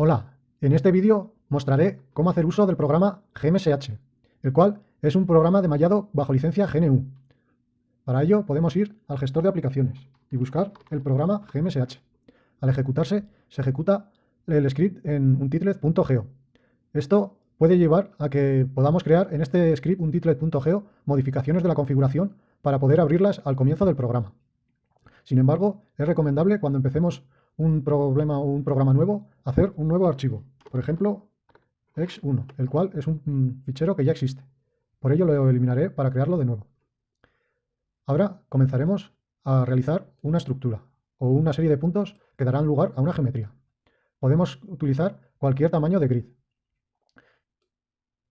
Hola, en este vídeo mostraré cómo hacer uso del programa GMSH, el cual es un programa de mallado bajo licencia GNU. Para ello podemos ir al gestor de aplicaciones y buscar el programa GMSH. Al ejecutarse, se ejecuta el script en untitlet.geo. Esto puede llevar a que podamos crear en este script untitlet.geo modificaciones de la configuración para poder abrirlas al comienzo del programa. Sin embargo, es recomendable cuando empecemos un problema o un programa nuevo, hacer un nuevo archivo. Por ejemplo, x1, el cual es un fichero que ya existe. Por ello lo eliminaré para crearlo de nuevo. Ahora comenzaremos a realizar una estructura o una serie de puntos que darán lugar a una geometría. Podemos utilizar cualquier tamaño de grid.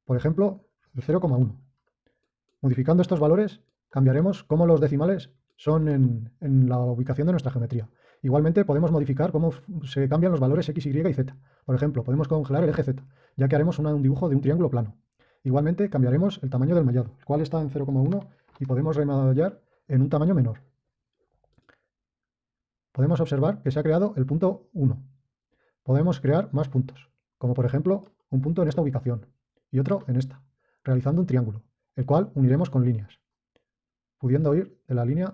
Por ejemplo, el 0,1. Modificando estos valores, cambiaremos cómo los decimales son en la ubicación de nuestra geometría. Igualmente podemos modificar cómo se cambian los valores x, y y z. Por ejemplo, podemos congelar el eje z, ya que haremos un dibujo de un triángulo plano. Igualmente cambiaremos el tamaño del mallado, el cual está en 0,1 y podemos remallar en un tamaño menor. Podemos observar que se ha creado el punto 1. Podemos crear más puntos, como por ejemplo un punto en esta ubicación y otro en esta, realizando un triángulo, el cual uniremos con líneas, pudiendo ir de la línea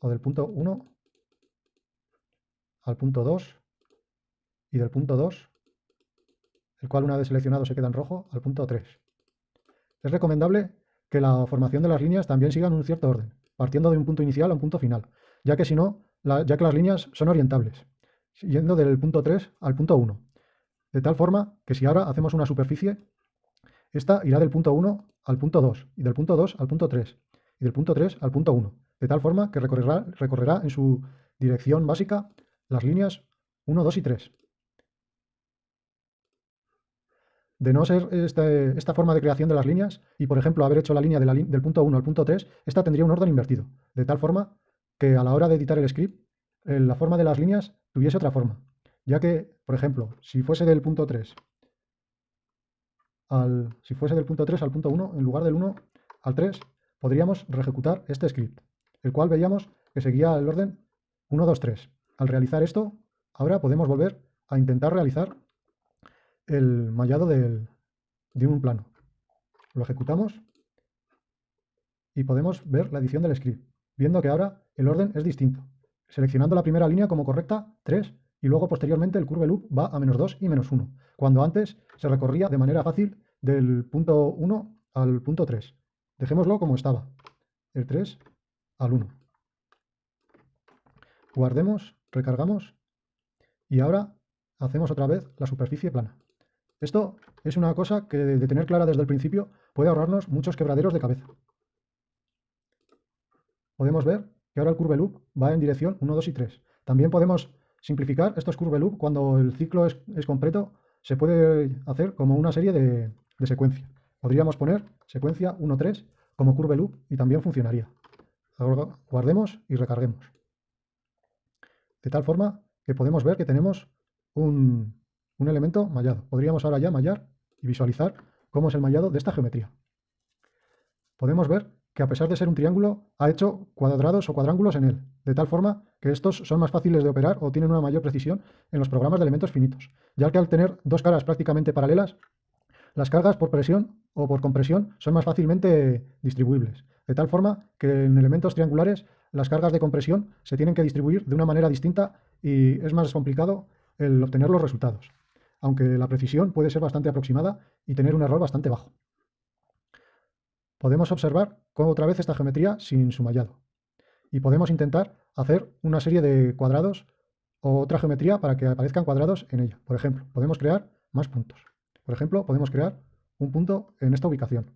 o del punto 1 al punto 2 y del punto 2, el cual una vez seleccionado se queda en rojo, al punto 3. Es recomendable que la formación de las líneas también siga en un cierto orden, partiendo de un punto inicial a un punto final, ya que si no, ya que las líneas son orientables, yendo del punto 3 al punto 1. De tal forma que si ahora hacemos una superficie, esta irá del punto 1 al punto 2, y del punto 2 al punto 3, y del punto 3 al punto 1, de tal forma que recorrerá, recorrerá en su dirección básica las líneas 1, 2 y 3. De no ser este, esta forma de creación de las líneas, y por ejemplo haber hecho la línea del punto 1 al punto 3, esta tendría un orden invertido, de tal forma que a la hora de editar el script, eh, la forma de las líneas tuviese otra forma. Ya que, por ejemplo, si fuese del punto 3 al, si fuese del punto 3 al punto 1, en lugar del 1 al 3, podríamos reejecutar este script, el cual veíamos que seguía el orden 1, 2, 3. Al realizar esto, ahora podemos volver a intentar realizar el mallado de un plano. Lo ejecutamos y podemos ver la edición del script, viendo que ahora el orden es distinto. Seleccionando la primera línea como correcta, 3, y luego posteriormente el curve loop va a menos 2 y menos 1, cuando antes se recorría de manera fácil del punto 1 al punto 3. Dejémoslo como estaba, el 3 al 1. Guardemos recargamos y ahora hacemos otra vez la superficie plana. Esto es una cosa que de tener clara desde el principio puede ahorrarnos muchos quebraderos de cabeza. Podemos ver que ahora el curve loop va en dirección 1, 2 y 3. También podemos simplificar estos curve loop cuando el ciclo es, completo, se puede hacer como una serie de, de secuencia. Podríamos poner secuencia 1, 3 como curve loop y también funcionaría. Ahora guardemos y recarguemos. De tal forma que podemos ver que tenemos un, elemento mallado. Podríamos ahora ya mallar y visualizar cómo es el mallado de esta geometría. Podemos ver que a pesar de ser un triángulo, ha hecho cuadrados o cuadrángulos en él, de tal forma que estos son más fáciles de operar o tienen una mayor precisión en los programas de elementos finitos, ya que al tener dos caras prácticamente paralelas, las cargas por presión o por compresión son más fácilmente distribuibles, de tal forma que en elementos triangulares las cargas de compresión se tienen que distribuir de una manera distinta y es más complicado el obtener los resultados, aunque la precisión puede ser bastante aproximada y tener un error bastante bajo. Podemos observar otra vez esta geometría sin su mallado y podemos intentar hacer una serie de cuadrados o otra geometría para que aparezcan cuadrados en ella. Por ejemplo, podemos crear más puntos. Por ejemplo, podemos crear un punto en esta ubicación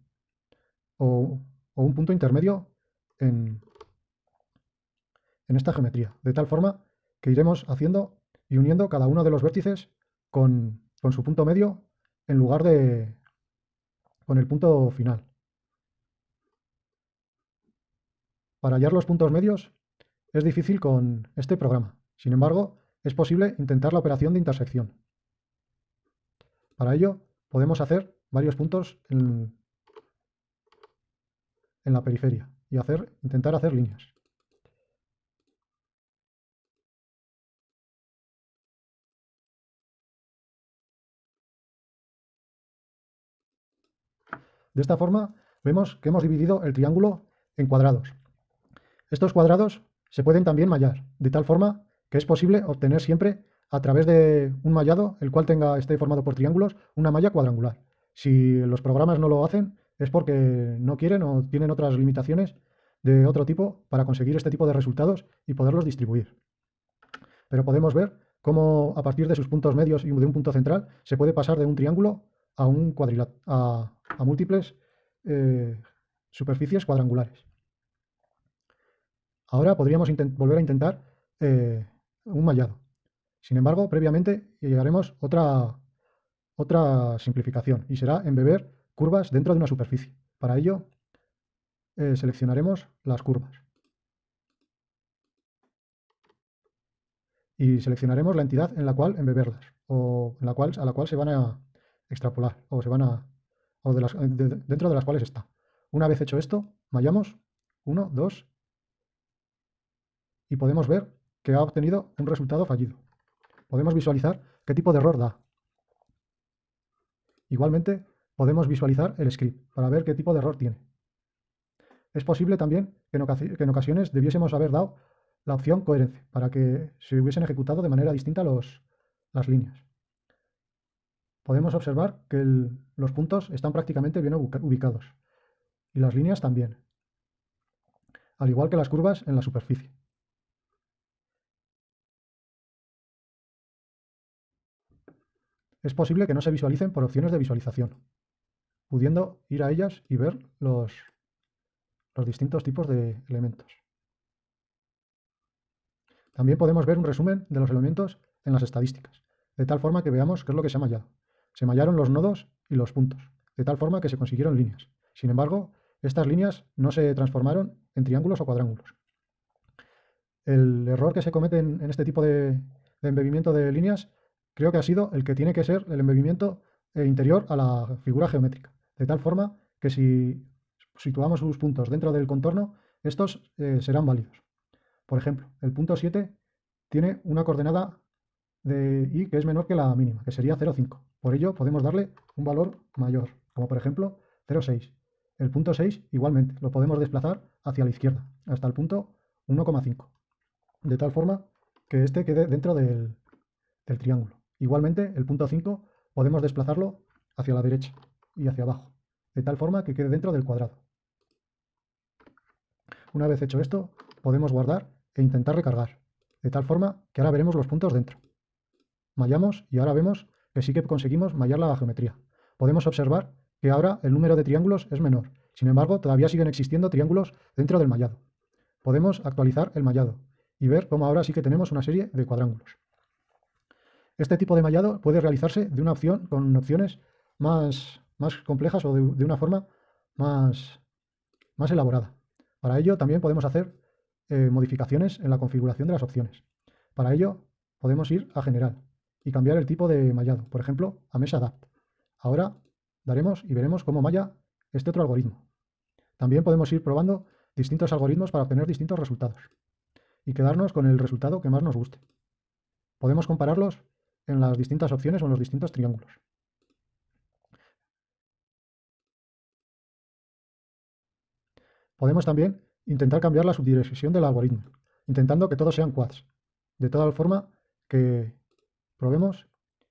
o, o un punto intermedio en, en esta geometría, de tal forma que iremos haciendo y uniendo cada uno de los vértices con, su punto medio en lugar de con el punto final. Para hallar los puntos medios es difícil con este programa. Sin embargo, es posible intentar la operación de intersección. Para ello, podemos hacer varios puntos en, en la periferia y hacer, intentar hacer líneas. De esta forma vemos que hemos dividido el triángulo en cuadrados. Estos cuadrados se pueden también mallar, de tal forma que es posible obtener siempre a través de un mallado, el cual tenga, esté formado por triángulos, una malla cuadrangular. Si los programas no lo hacen, es porque no quieren o tienen otras limitaciones de otro tipo para conseguir este tipo de resultados y poderlos distribuir. Pero podemos ver cómo a partir de sus puntos medios y de un punto central se puede pasar de un triángulo a múltiples eh, superficies cuadrangulares. Ahora podríamos volver a intentar eh, un mallado. Sin embargo, previamente llegaremos otra, otra simplificación y será embeber curvas dentro de una superficie. Para ello, eh, seleccionaremos las curvas. Y seleccionaremos la entidad en la cual embeberlas o en la cual, a la cual se van a extrapolar o se van a o dentro de las cuales está. Una vez hecho esto, mallamos 1, 2 y podemos ver que ha obtenido un resultado fallido. Podemos visualizar qué tipo de error da. Igualmente, podemos visualizar el script para ver qué tipo de error tiene. Es posible también que en, ocasiones debiésemos haber dado la opción coherencia para que se hubiesen ejecutado de manera distinta los, las líneas. Podemos observar que los puntos están prácticamente bien ubicados y las líneas también, al igual que las curvas en la superficie. es posible que no se visualicen por opciones de visualización, pudiendo ir a ellas y ver los, los distintos tipos de elementos. También podemos ver un resumen de los elementos en las estadísticas, de tal forma que veamos qué es lo que se ha mallado. Se mallaron los nodos y los puntos, de tal forma que se consiguieron líneas. Sin embargo, estas líneas no se transformaron en triángulos o cuadrángulos. El error que se comete en, este tipo de, de embebimiento de líneas creo que ha sido el que tiene que ser el embebimiento eh, interior a la figura geométrica, de tal forma que si situamos sus puntos dentro del contorno, estos eh, serán válidos. Por ejemplo, el punto 7 tiene una coordenada de i que es menor que la mínima, que sería 0,5. Por ello podemos darle un valor mayor, como por ejemplo 0,6. El punto 6 igualmente lo podemos desplazar hacia la izquierda, hasta el punto 1,5. De tal forma que este quede dentro del triángulo. Igualmente, el punto 5 podemos desplazarlo hacia la derecha y hacia abajo, de tal forma que quede dentro del cuadrado. Una vez hecho esto, podemos guardar e intentar recargar, de tal forma que ahora veremos los puntos dentro. Mallamos y ahora vemos que sí que conseguimos mallar la geometría. Podemos observar que ahora el número de triángulos es menor, sin embargo todavía siguen existiendo triángulos dentro del mallado. Podemos actualizar el mallado y ver cómo ahora sí que tenemos una serie de cuadrángulos. Este tipo de mallado puede realizarse de una opción con opciones más, más complejas o de, una forma más, más elaborada. Para ello también podemos hacer eh, modificaciones en la configuración de las opciones. Para ello podemos ir a General y cambiar el tipo de mallado, por ejemplo, a Mesh Adapt. Ahora daremos y veremos cómo malla este otro algoritmo. También podemos ir probando distintos algoritmos para obtener distintos resultados y quedarnos con el resultado que más nos guste. Podemos compararlos en las distintas opciones o en los distintos triángulos. Podemos también intentar cambiar la subdirección del algoritmo, intentando que todos sean quads, de tal forma que probemos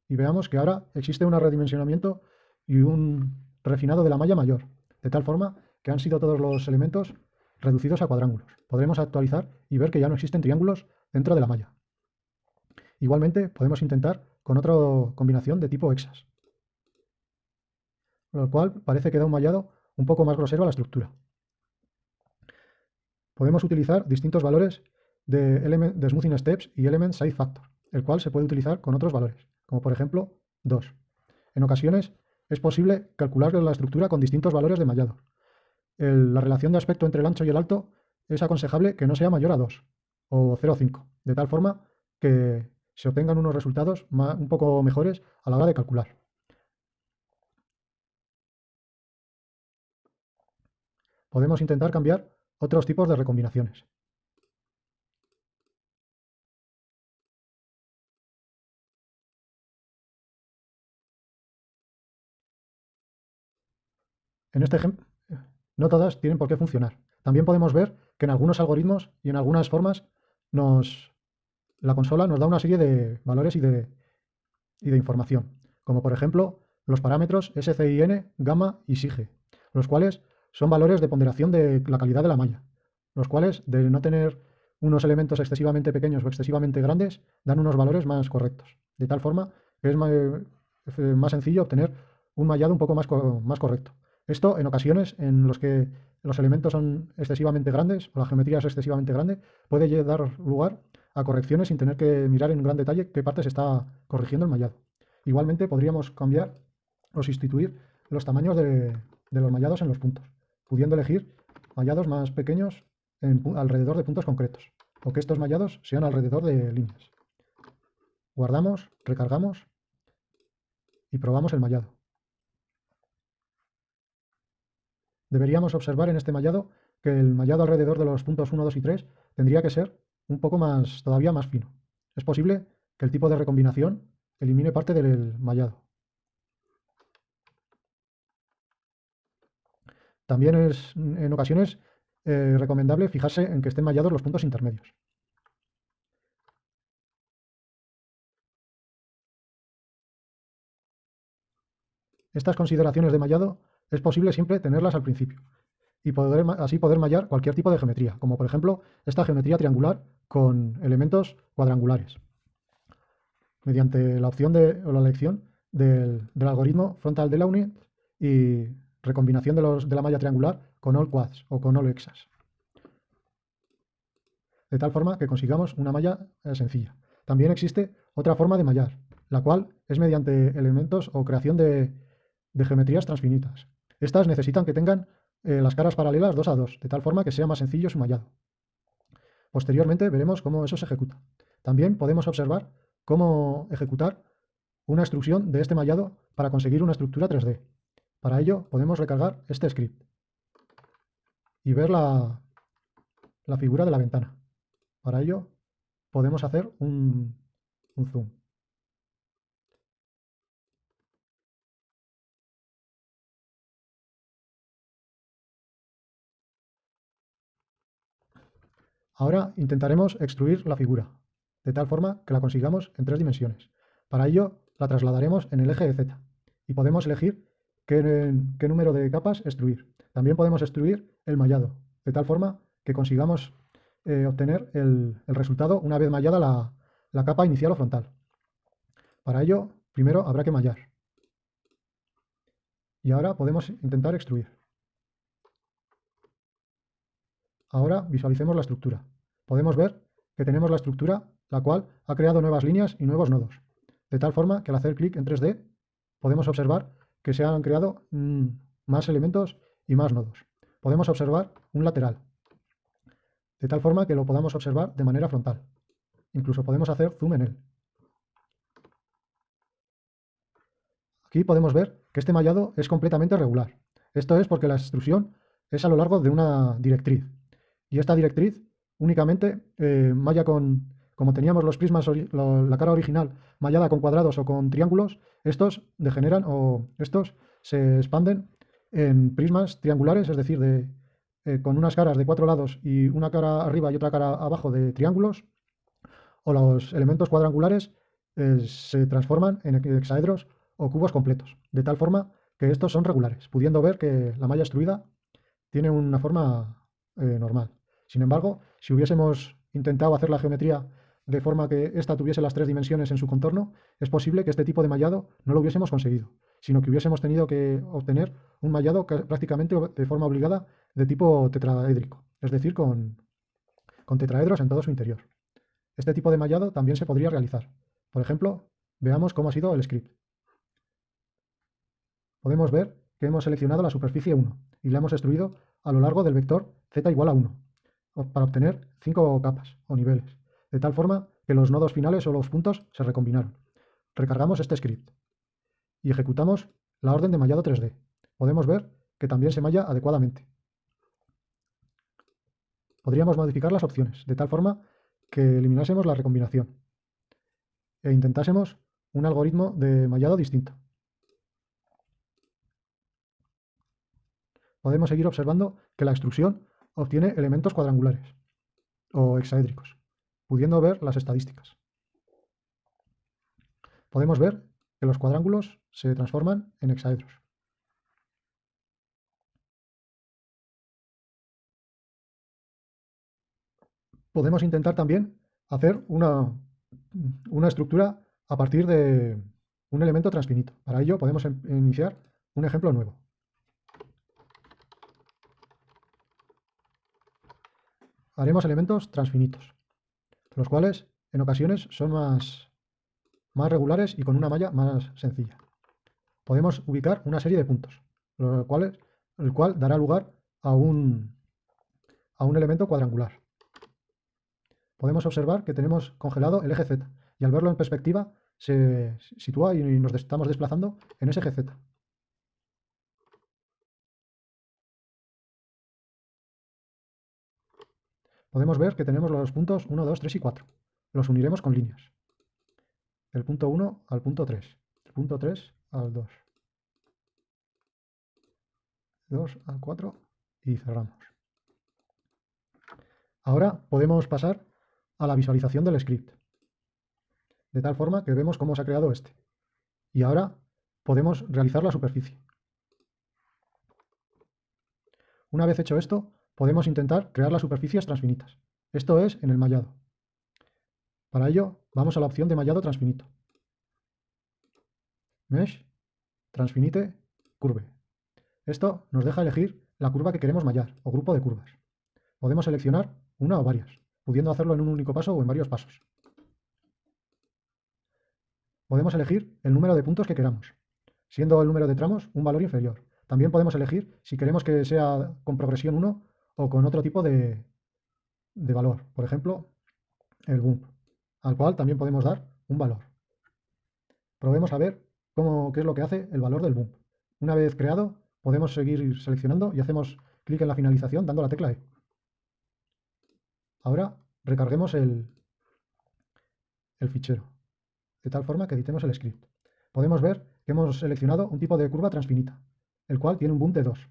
y veamos que ahora existe un redimensionamiento y un refinado de la malla mayor, de tal forma que han sido todos los elementos reducidos a cuadrángulos. Podremos actualizar y ver que ya no existen triángulos dentro de la malla. Igualmente, podemos intentar con otra combinación de tipo hexas, lo cual parece que da un mallado un poco más grosero a la estructura. Podemos utilizar distintos valores de, de Smoothing Steps y Element Size Factor, el cual se puede utilizar con otros valores, como por ejemplo 2. En ocasiones es posible calcular la estructura con distintos valores de mallado. la relación de aspecto entre el ancho y el alto es aconsejable que no sea mayor a 2 o 0,5, de tal forma que se obtengan unos resultados un poco mejores a la hora de calcular. Podemos intentar cambiar otros tipos de recombinaciones. en este ejemplo, no todas tienen por qué funcionar. También podemos ver que en algunos algoritmos y en algunas formas nos, la consola nos da una serie de valores y de, información, como por ejemplo los parámetros SCIN, gamma y SIGE, los cuales son valores de ponderación de la calidad de la malla, los cuales de no tener unos elementos excesivamente pequeños o excesivamente grandes, dan unos valores más correctos. De tal forma que es más, sencillo obtener un mallado un poco más, correcto. Esto en ocasiones en los que los elementos son excesivamente grandes o la geometría es excesivamente grande, puede dar lugar a correcciones sin tener que mirar en gran detalle qué parte se está corrigiendo el mallado. Igualmente podríamos cambiar o sustituir los tamaños de, los mallados en los puntos, pudiendo elegir mallados más pequeños alrededor de puntos concretos, o que estos mallados sean alrededor de líneas. Guardamos, recargamos y probamos el mallado. Deberíamos observar en este mallado que el mallado alrededor de los puntos 1, 2 y 3 tendría que ser un poco más, todavía más fino. Es posible que el tipo de recombinación elimine parte del mallado. También es en ocasiones eh, recomendable fijarse en que estén mallados los puntos intermedios. Estas consideraciones de mallado es posible siempre tenerlas al principio y poder, así poder mallar cualquier tipo de geometría, como por ejemplo esta geometría triangular con elementos cuadrangulares, mediante la opción de, o la elección del, algoritmo frontal de Launit y recombinación de, la malla triangular con all quads o con all hexas. De tal forma que consigamos una malla eh, sencilla. También existe otra forma de mallar, la cual es mediante elementos o creación de, geometrías transfinitas. Estas necesitan que tengan eh, las caras paralelas 2 a 2, de tal forma que sea más sencillo su mallado. Posteriormente veremos cómo eso se ejecuta. También podemos observar cómo ejecutar una instrucción de este mallado para conseguir una estructura 3D. Para ello podemos recargar este script y ver la, figura de la ventana. Para ello podemos hacer un, un zoom. Ahora intentaremos extruir la figura, de tal forma que la consigamos en tres dimensiones. Para ello la trasladaremos en el eje de Z y podemos elegir qué, número de capas extruir. También podemos extruir el mallado, de tal forma que consigamos eh, obtener el, resultado una vez mallada la, capa inicial o frontal. Para ello, primero habrá que mallar. Y ahora podemos intentar extruir. Ahora visualicemos la estructura. Podemos ver que tenemos la estructura, la cual ha creado nuevas líneas y nuevos nodos. De tal forma que al hacer clic en 3D podemos observar que se han creado mm, más elementos y más nodos. Podemos observar un lateral, de tal forma que lo podamos observar de manera frontal. Incluso podemos hacer zoom en él. Aquí podemos ver que este mallado es completamente regular. Esto es porque la extrusión es a lo largo de una directriz. Y esta directriz únicamente eh, malla con, como teníamos los prismas, la cara original mallada con cuadrados o con triángulos, estos degeneran o estos se expanden en prismas triangulares, es decir, de, eh, con unas caras de cuatro lados y una cara arriba y otra cara abajo de triángulos, o los elementos cuadrangulares eh, se transforman en hexaedros o cubos completos, de tal forma que estos son regulares, pudiendo ver que la malla extruida tiene una forma eh, normal. Sin embargo, si hubiésemos intentado hacer la geometría de forma que ésta tuviese las tres dimensiones en su contorno, es posible que este tipo de mallado no lo hubiésemos conseguido, sino que hubiésemos tenido que obtener un mallado prácticamente de forma obligada de tipo tetraédrico, es decir, con, con tetraedros en todo su interior. Este tipo de mallado también se podría realizar. Por ejemplo, veamos cómo ha sido el script. Podemos ver que hemos seleccionado la superficie 1 y la hemos extruido a lo largo del vector z igual a 1 para obtener 5 capas o niveles de tal forma que los nodos finales o los puntos se recombinaron. Recargamos este script y ejecutamos la orden de mallado 3D. Podemos ver que también se malla adecuadamente. Podríamos modificar las opciones, de tal forma que eliminásemos la recombinación e intentásemos un algoritmo de mallado distinto. podemos seguir observando que la extrusión obtiene elementos cuadrangulares o hexaédricos, pudiendo ver las estadísticas. Podemos ver que los cuadrángulos se transforman en hexaedros. Podemos intentar también hacer una, una estructura a partir de un elemento transfinito. Para ello podemos em, iniciar un ejemplo nuevo. Haremos elementos transfinitos, los cuales en ocasiones son más, más regulares y con una malla más sencilla. Podemos ubicar una serie de puntos, los cuales, el cual dará lugar a un, a un elemento cuadrangular. Podemos observar que tenemos congelado el eje Z y al verlo en perspectiva se sitúa y nos estamos desplazando en ese eje Z. Podemos ver que tenemos los puntos 1, 2, 3 y 4. Los uniremos con líneas. El punto 1 al punto 3. El punto 3 al 2. 2 al 4 y cerramos. Ahora podemos pasar a la visualización del script de tal forma que vemos cómo se ha creado este. Y ahora podemos realizar la superficie. Una vez hecho esto, podemos intentar crear las superficies transfinitas. Esto es en el mallado. Para ello, vamos a la opción de mallado transfinito. Mesh, transfinite, curve. Esto nos deja elegir la curva que queremos mallar, o grupo de curvas. Podemos seleccionar una o varias, pudiendo hacerlo en un único paso o en varios pasos podemos elegir el número de puntos que queramos, siendo el número de tramos un valor inferior. También podemos elegir si queremos que sea con progresión 1 o con otro tipo de, valor. Por ejemplo, el bump, al cual también podemos dar un valor. Probemos a ver cómo, qué es lo que hace el valor del bump. Una vez creado, podemos seguir seleccionando y hacemos clic en la finalización dando la tecla E. Ahora recarguemos el, el fichero de tal forma que editemos el script. Podemos ver que hemos seleccionado un tipo de curva transfinita, el cual tiene un boom de 2.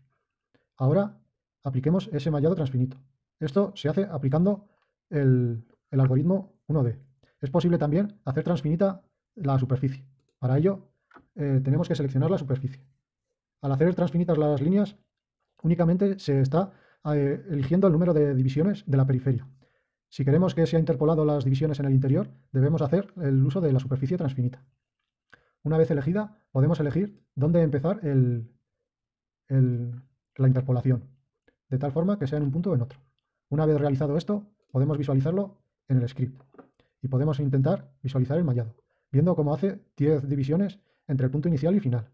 Ahora apliquemos ese mallado transfinito. Esto se hace aplicando el, algoritmo 1D. Es posible también hacer transfinita la superficie. Para ello eh, tenemos que seleccionar la superficie. Al hacer transfinitas las líneas, únicamente se está eh, eligiendo el número de divisiones de la periferia. Si queremos que sea interpolado las divisiones en el interior, debemos hacer el uso de la superficie transfinita. Una vez elegida, podemos elegir dónde empezar la interpolación, de tal forma que sea en un punto o en otro. Una vez realizado esto, podemos visualizarlo en el script y podemos intentar visualizar el mallado, viendo cómo hace 10 divisiones entre el punto inicial y final,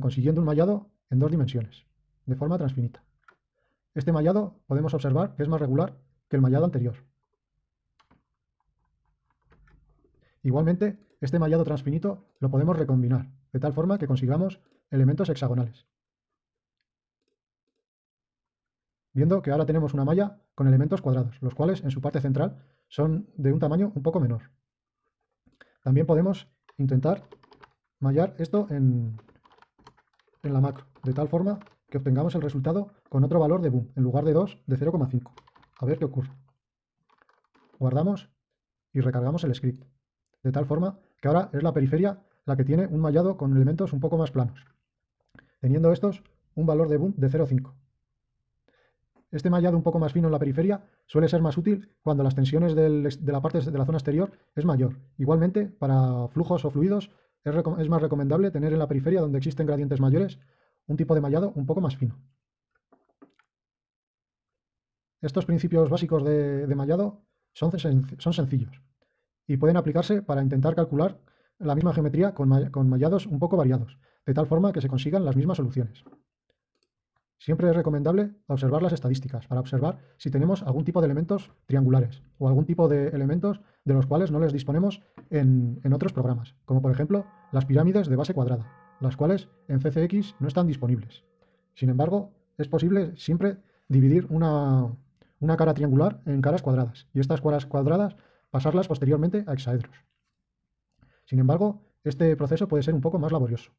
consiguiendo un mallado en dos dimensiones, de forma transfinita. Este mallado podemos observar que es más regular que el mallado anterior. Igualmente, este mallado transfinito lo podemos recombinar, de tal forma que consigamos elementos hexagonales. Viendo que ahora tenemos una malla con elementos cuadrados, los cuales en su parte central son de un tamaño un poco menor. También podemos intentar mallar esto en, en la macro, de tal forma que obtengamos el resultado con otro valor de boom, en lugar de 2, de 0,5. A ver qué ocurre. Guardamos y recargamos el script. De tal forma que ahora es la periferia la que tiene un mallado con elementos un poco más planos. Teniendo estos un valor de boom de 0,5. Este mallado un poco más fino en la periferia suele ser más útil cuando las tensiones de la parte de la zona exterior es mayor. Igualmente, para flujos o fluidos es, más recomendable tener en la periferia donde existen gradientes mayores un tipo de mallado un poco más fino. Estos principios básicos de, mallado son, sencillos y pueden aplicarse para intentar calcular la misma geometría con, mallados un poco variados, de tal forma que se consigan las mismas soluciones. Siempre es recomendable observar las estadísticas para observar si tenemos algún tipo de elementos triangulares o algún tipo de elementos de los cuales no les disponemos en, en, otros programas, como por ejemplo las pirámides de base cuadrada, las cuales en CCX no están disponibles. Sin embargo, es posible siempre dividir una, una cara triangular en caras cuadradas y estas caras cuadradas pasarlas posteriormente a hexaedros. Sin embargo, este proceso puede ser un poco más laborioso.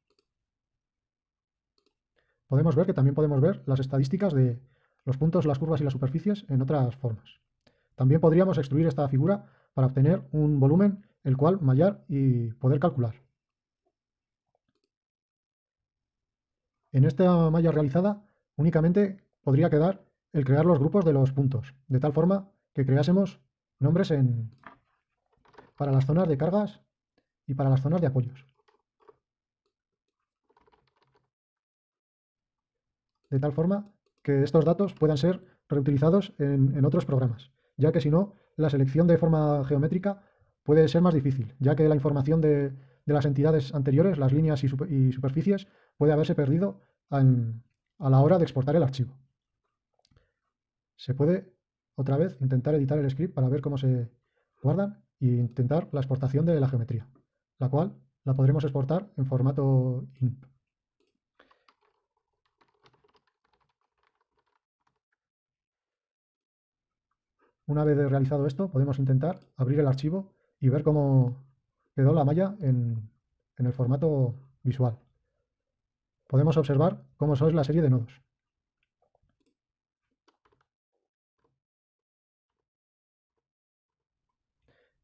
Podemos ver que también podemos ver las estadísticas de los puntos, las curvas y las superficies en otras formas. También podríamos extruir esta figura para obtener un volumen el cual mallar y poder calcular. En esta malla realizada únicamente podría quedar el crear los grupos de los puntos, de tal forma que creásemos nombres en, para las zonas de cargas y para las zonas de apoyos. De tal forma que estos datos puedan ser reutilizados en, otros programas, ya que si no, la selección de forma geométrica puede ser más difícil, ya que la información de, las entidades anteriores, las líneas y, superficies, puede haberse perdido a la hora de exportar el archivo. Se puede otra vez intentar editar el script para ver cómo se guardan e intentar la exportación de la geometría, la cual la podremos exportar en formato INP. Una vez realizado esto, podemos intentar abrir el archivo y ver cómo quedó la malla en, el formato visual. Podemos observar cómo es la serie de nodos.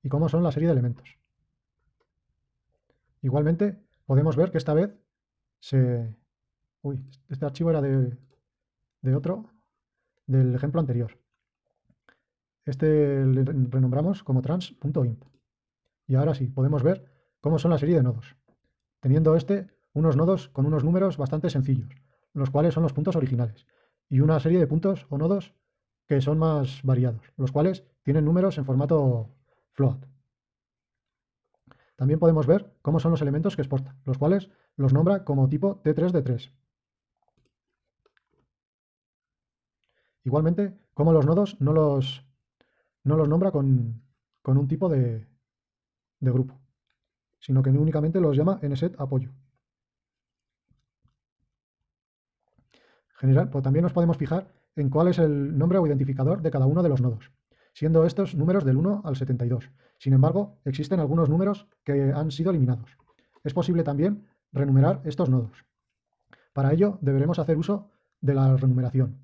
y cómo son la serie de elementos. Igualmente, podemos ver que esta vez se... Uy, este archivo era de, de otro, del ejemplo anterior. Este le renombramos como trans.int. Y ahora sí, podemos ver cómo son la serie de nodos. Teniendo este unos nodos con unos números bastante sencillos, los cuales son los puntos originales, y una serie de puntos o nodos que son más variados, los cuales tienen números en formato float. También podemos ver cómo son los elementos que exporta, los cuales los nombra como tipo T3 de 3. Igualmente, cómo los nodos no los no los nombra con, un tipo de, grupo, sino que únicamente los llama nset apoyo. General, pues también nos podemos fijar en cuál es el nombre o identificador de cada uno de los nodos, siendo estos números del 1 al 72. Sin embargo, existen algunos números que han sido eliminados. Es posible también renumerar estos nodos. Para ello, deberemos hacer uso de la renumeración,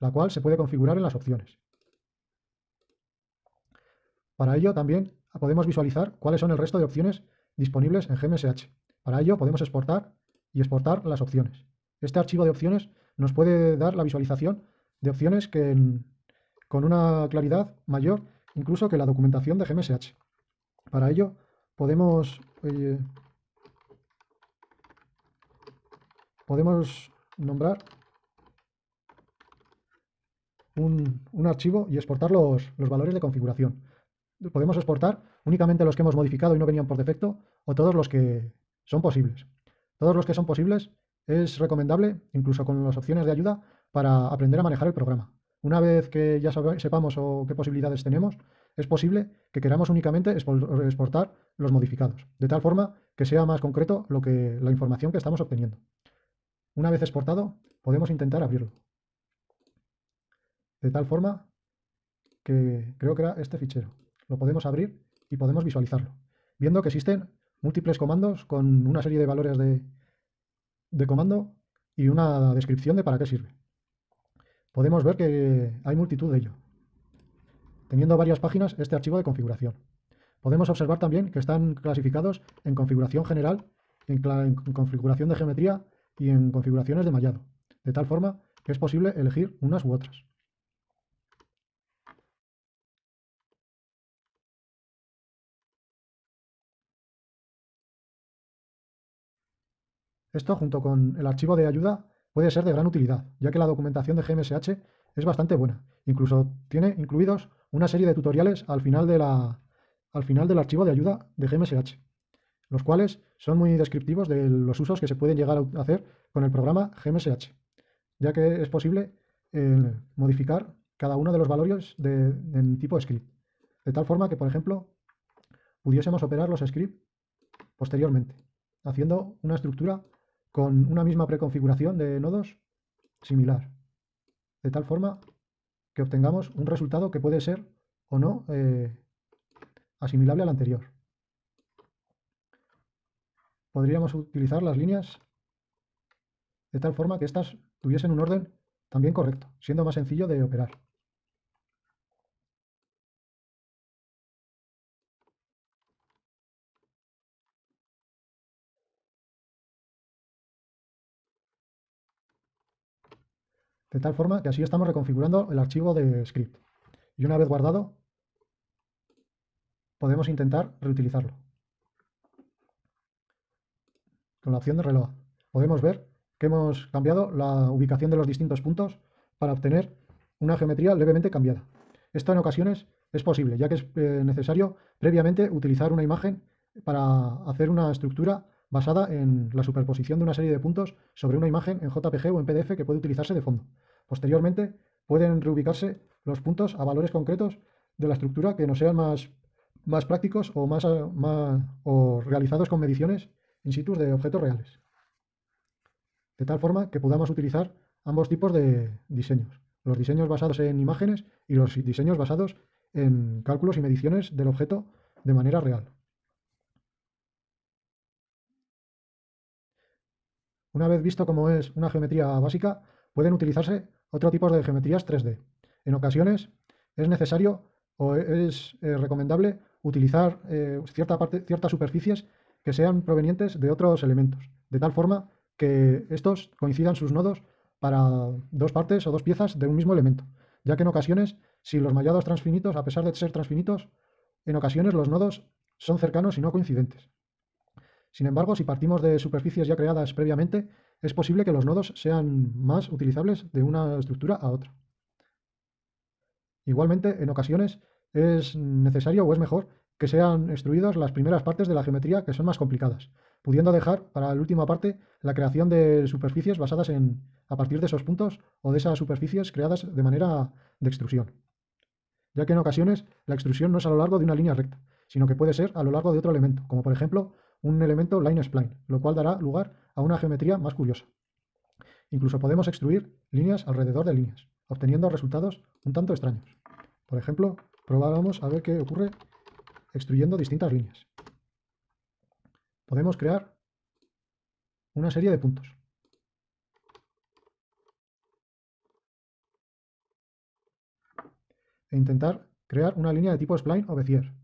la cual se puede configurar en las opciones. Para ello también podemos visualizar cuáles son el resto de opciones disponibles en GMSH. Para ello podemos exportar y exportar las opciones. Este archivo de opciones nos puede dar la visualización de opciones que con una claridad mayor incluso que la documentación de GMSH. Para ello podemos, podemos nombrar un, archivo y exportar los valores de configuración podemos exportar únicamente los que hemos modificado y no venían por defecto o todos los que son posibles. Todos los que son posibles es recomendable, incluso con las opciones de ayuda, para aprender a manejar el programa. Una vez que ya sepamos o qué posibilidades tenemos, es posible que queramos únicamente exportar los modificados, de tal forma que sea más concreto lo que, la información que estamos obteniendo. Una vez exportado, podemos intentar abrirlo. De tal forma que creo que era este fichero lo podemos abrir y podemos visualizarlo, viendo que existen múltiples comandos con una serie de valores de, de comando y una descripción de para qué sirve. Podemos ver que hay multitud de ello, teniendo varias páginas este archivo de configuración. Podemos observar también que están clasificados en configuración general, en, en configuración de geometría y en configuraciones de mallado, de tal forma que es posible elegir unas u otras. Esto, junto con el archivo de ayuda, puede ser de gran utilidad, ya que la documentación de GMSH es bastante buena. Incluso tiene incluidos una serie de tutoriales al final, de al final del archivo de ayuda de GMSH, los cuales son muy descriptivos de los usos que se pueden llegar a hacer con el programa GMSH, ya que es posible eh, modificar cada uno de los valores de, en tipo script, de tal forma que, por ejemplo, pudiésemos operar los scripts posteriormente, haciendo una estructura con una misma preconfiguración de nodos similar, de tal forma que obtengamos un resultado que puede ser o no eh, asimilable al anterior. Podríamos utilizar las líneas de tal forma que éstas tuviesen un orden también correcto, siendo más sencillo de operar. De tal forma que así estamos reconfigurando el archivo de script. Y una vez guardado, podemos intentar reutilizarlo. Con la opción de reloj podemos ver que hemos cambiado la ubicación de los distintos puntos para obtener una geometría levemente cambiada. Esto en ocasiones es posible, ya que es eh, necesario previamente utilizar una imagen para hacer una estructura basada en la superposición de una serie de puntos sobre una imagen en JPG o en PDF que puede utilizarse de fondo. Posteriormente, pueden reubicarse los puntos a valores concretos de la estructura que nos sean más, más prácticos o, más, o realizados con mediciones in situ de objetos reales. De tal forma que podamos utilizar ambos tipos de diseños. Los diseños basados en imágenes y los diseños basados en cálculos y mediciones del objeto de manera real. Una vez visto cómo es una geometría básica, pueden utilizarse otro tipo de geometrías 3D. En ocasiones es necesario o es eh, recomendable utilizar eh, cierta ciertas superficies que sean provenientes de otros elementos, de tal forma que estos coincidan sus nodos para dos partes o dos piezas de un mismo elemento, ya que en ocasiones, si los mallados transfinitos, a pesar de ser transfinitos, en ocasiones los nodos son cercanos y no coincidentes. Sin embargo, si partimos de superficies ya creadas previamente, es posible que los nodos sean más utilizables de una estructura a otra. Igualmente, en ocasiones es necesario o es mejor que sean extruidas las primeras partes de la geometría que son más complicadas, pudiendo dejar para la última parte la creación de superficies basadas en a partir de esos puntos o de esas superficies creadas de manera de extrusión. Ya que en ocasiones la extrusión no es a lo largo de una línea recta, sino que puede ser a lo largo de otro elemento, como por ejemplo un elemento line spline, lo cual dará lugar a una geometría más curiosa. Incluso podemos extruir líneas alrededor de líneas, obteniendo resultados un tanto extraños. Por ejemplo, probamos a ver qué ocurre extruyendo distintas líneas. Podemos crear una serie de puntos. E intentar crear una línea de tipo spline o Bezier.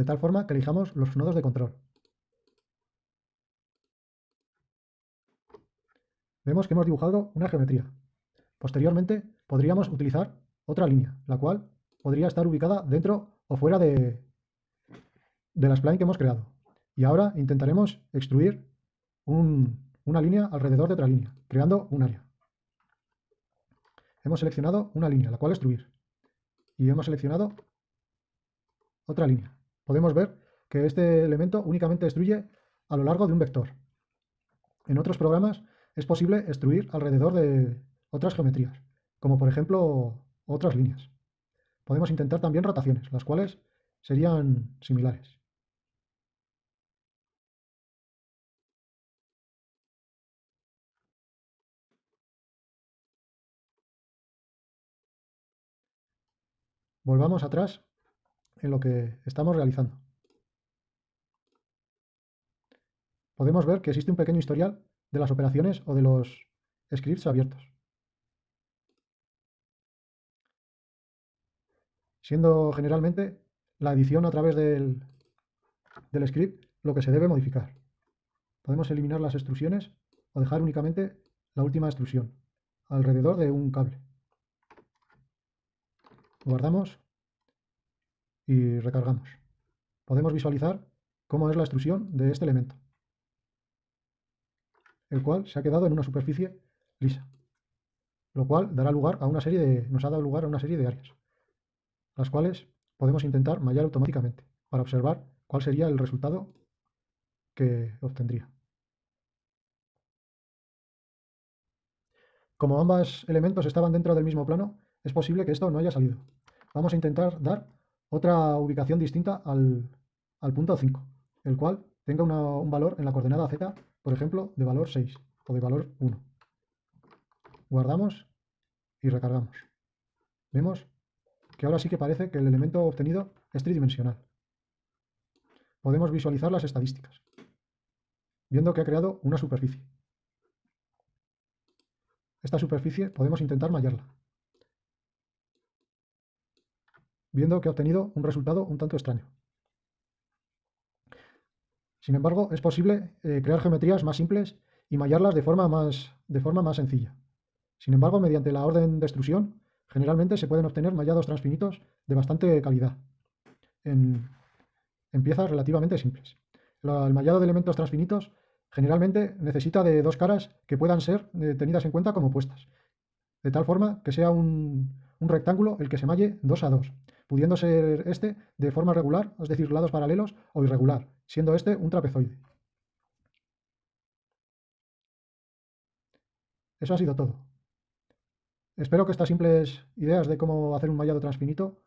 De tal forma que elijamos los nodos de control. Vemos que hemos dibujado una geometría. Posteriormente podríamos utilizar otra línea, la cual podría estar ubicada dentro o fuera de, de la spline que hemos creado. Y ahora intentaremos extruir una línea alrededor de otra línea, creando un área. Hemos seleccionado una línea, la cual extruir. Y hemos seleccionado otra línea podemos ver que este elemento únicamente destruye a lo largo de un vector. En otros programas es posible extruir alrededor de otras geometrías, como por ejemplo otras líneas. Podemos intentar también rotaciones, las cuales serían similares. Volvamos atrás en lo que estamos realizando. Podemos ver que existe un pequeño historial de las operaciones o de los scripts abiertos. Siendo generalmente la edición a través del, del script lo que se debe modificar. Podemos eliminar las extrusiones o dejar únicamente la última extrusión alrededor de un cable. Guardamos y recargamos. Podemos visualizar cómo es la extrusión de este elemento, el cual se ha quedado en una superficie lisa, lo cual dará lugar a una serie de, nos ha dado lugar a una serie de áreas, las cuales podemos intentar mallar automáticamente para observar cuál sería el resultado que obtendría. Como ambos elementos estaban dentro del mismo plano, es posible que esto no haya salido. Vamos a intentar dar otra ubicación distinta al, punto 5, el cual tenga un valor en la coordenada z, por ejemplo, de valor 6 o de valor 1. Guardamos y recargamos. Vemos que ahora sí que parece que el elemento obtenido es tridimensional. Podemos visualizar las estadísticas, viendo que ha creado una superficie, esta superficie podemos intentar mallarla. Viendo que ha obtenido un resultado un tanto extraño. Sin embargo, es posible eh, crear geometrías más simples y mallarlas de forma, más, de forma más sencilla. Sin embargo, mediante la orden de extrusión, generalmente se pueden obtener mallados transfinitos de bastante calidad, en, piezas relativamente simples. el mallado de elementos transfinitos generalmente necesita de dos caras que puedan ser eh, tenidas en cuenta como opuestas, de tal forma que sea un, un rectángulo el que se malle 2 a 2, pudiendo ser este de forma regular, es decir, lados paralelos, o irregular, siendo este un trapezoide. Eso ha sido todo. Espero que estas simples ideas de cómo hacer un mallado transfinito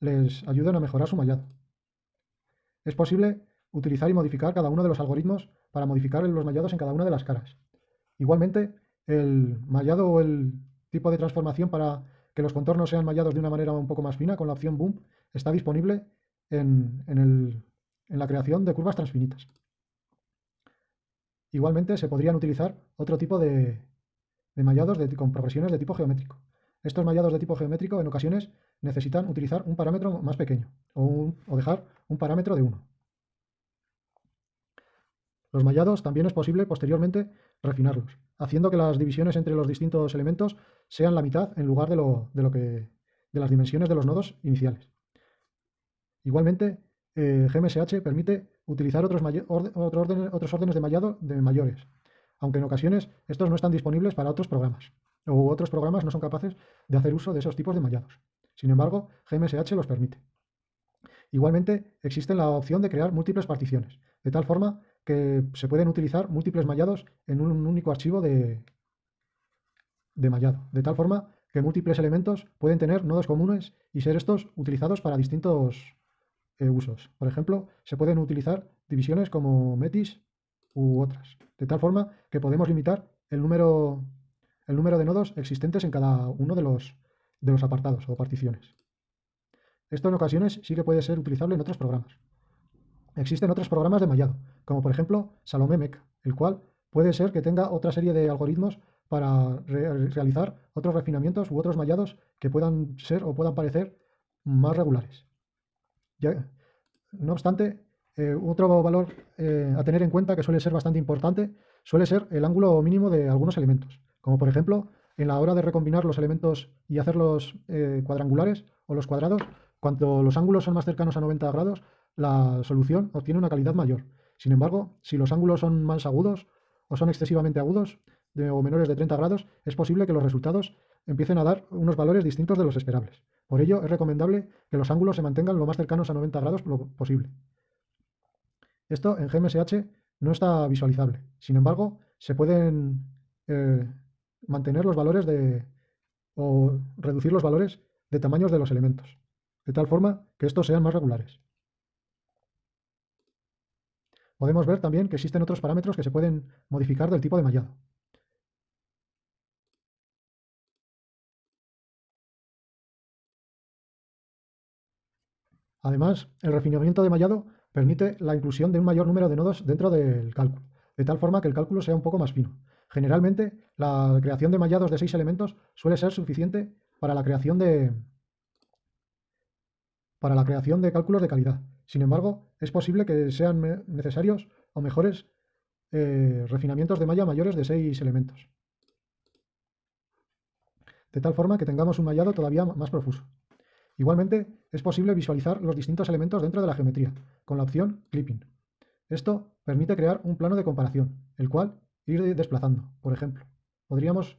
les ayuden a mejorar su mallado. Es posible utilizar y modificar cada uno de los algoritmos para modificar los mallados en cada una de las caras. Igualmente, el mallado o el tipo de transformación para que los contornos sean mallados de una manera un poco más fina con la opción Boom está disponible en, la creación de curvas transfinitas. Igualmente se podrían utilizar otro tipo de, mallados con progresiones de tipo geométrico. Estos mallados de tipo geométrico en ocasiones necesitan utilizar un parámetro más pequeño o, o dejar un parámetro de 1. Los mallados también es posible posteriormente refinarlos, haciendo que las divisiones entre los distintos elementos sean la mitad en lugar de, lo, que, de las dimensiones de los nodos iniciales. Igualmente, eh, GMSH permite utilizar otros, órdenes, otros órdenes de mallado de mayores, aunque en ocasiones estos no están disponibles para otros programas, o otros programas no son capaces de hacer uso de esos tipos de mallados. Sin embargo, GMSH los permite. Igualmente, existe la opción de crear múltiples particiones, de tal forma que se pueden utilizar múltiples mallados en un único archivo de, de mallado, de tal forma que múltiples elementos pueden tener nodos comunes y ser estos utilizados para distintos eh, usos. Por ejemplo, se pueden utilizar divisiones como metis u otras, de tal forma que podemos limitar el número, el número de nodos existentes en cada uno de los, de los apartados o particiones. Esto en ocasiones sí que puede ser utilizable en otros programas. Existen otros programas de mallado, como por ejemplo Salomé el cual puede ser que tenga otra serie de algoritmos para realizar otros refinamientos u otros mallados que puedan ser o puedan parecer más regulares. no obstante, eh, otro valor eh, a tener en cuenta que suele ser bastante importante suele ser el ángulo mínimo de algunos elementos, como por ejemplo en la hora de recombinar los elementos y hacerlos eh, cuadrangulares o los cuadrados, cuanto los ángulos son más cercanos a 90 grados, la solución obtiene una calidad mayor. Sin embargo, si los ángulos son más agudos o son excesivamente agudos o menores de 30 grados, es posible que los resultados empiecen a dar unos valores distintos de los esperables. Por ello, es recomendable que los ángulos se mantengan lo más cercanos a 90 grados posible. Esto en GMSH no está visualizable. Sin embargo, se pueden eh, mantener los valores de o reducir los valores de tamaños de los elementos, de tal forma que estos sean más regulares. Podemos ver también que existen otros parámetros que se pueden modificar del tipo de mallado. Además, el refinamiento de mallado permite la inclusión de un mayor número de nodos dentro del cálculo, de tal forma que el cálculo sea un poco más fino. Generalmente, la creación de mallados de seis elementos suele ser suficiente para la creación de, para la creación de cálculos de calidad. Sin embargo, es posible que sean necesarios o mejores eh, refinamientos de malla mayores de 6 elementos. De tal forma que tengamos un mallado todavía más profuso. Igualmente, es posible visualizar los distintos elementos dentro de la geometría, con la opción Clipping. Esto permite crear un plano de comparación, el cual ir desplazando. Por ejemplo, podríamos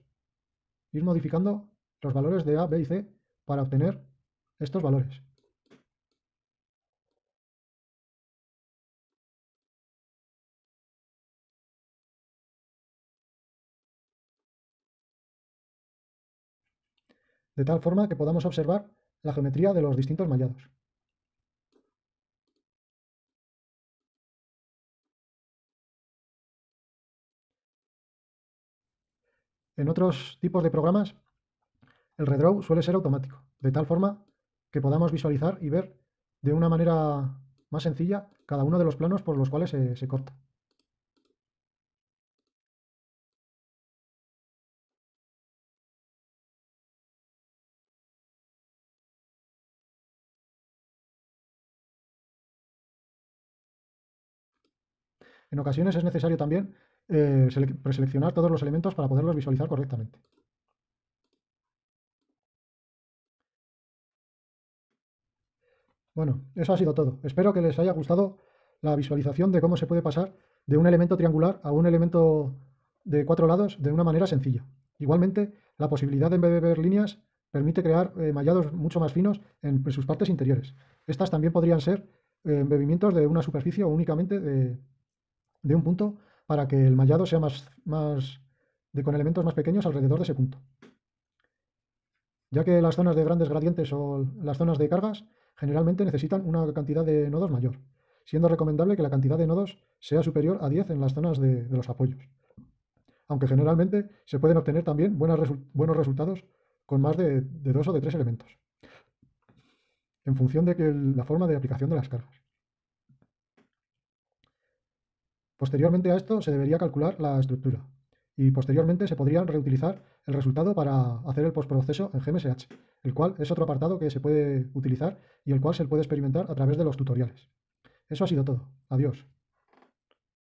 ir modificando los valores de A, B y C para obtener estos valores. De tal forma que podamos observar la geometría de los distintos mallados. En otros tipos de programas, el redraw suele ser automático, de tal forma que podamos visualizar y ver de una manera más sencilla cada uno de los planos por los cuales se, se corta. En ocasiones es necesario también eh, preseleccionar todos los elementos para poderlos visualizar correctamente. Bueno, eso ha sido todo. Espero que les haya gustado la visualización de cómo se puede pasar de un elemento triangular a un elemento de cuatro lados de una manera sencilla. Igualmente, la posibilidad de embeber líneas permite crear eh, mallados mucho más finos en, sus partes interiores. Estas también podrían ser eh, embebimientos de una superficie o únicamente de, un punto para que el mallado sea más, más de, con elementos más pequeños alrededor de ese punto. Ya que las zonas de grandes gradientes o las zonas de cargas generalmente necesitan una cantidad de nodos mayor, siendo recomendable que la cantidad de nodos sea superior a 10 en las zonas de, los apoyos. Aunque generalmente se pueden obtener también buenos resultados con más de, dos o de tres elementos, en función de que la forma de aplicación de las cargas. Posteriormente a esto se debería calcular la estructura y posteriormente se podría reutilizar el resultado para hacer el postproceso en GMSH, el cual es otro apartado que se puede utilizar y el cual se puede experimentar a través de los tutoriales. Eso ha sido todo. Adiós.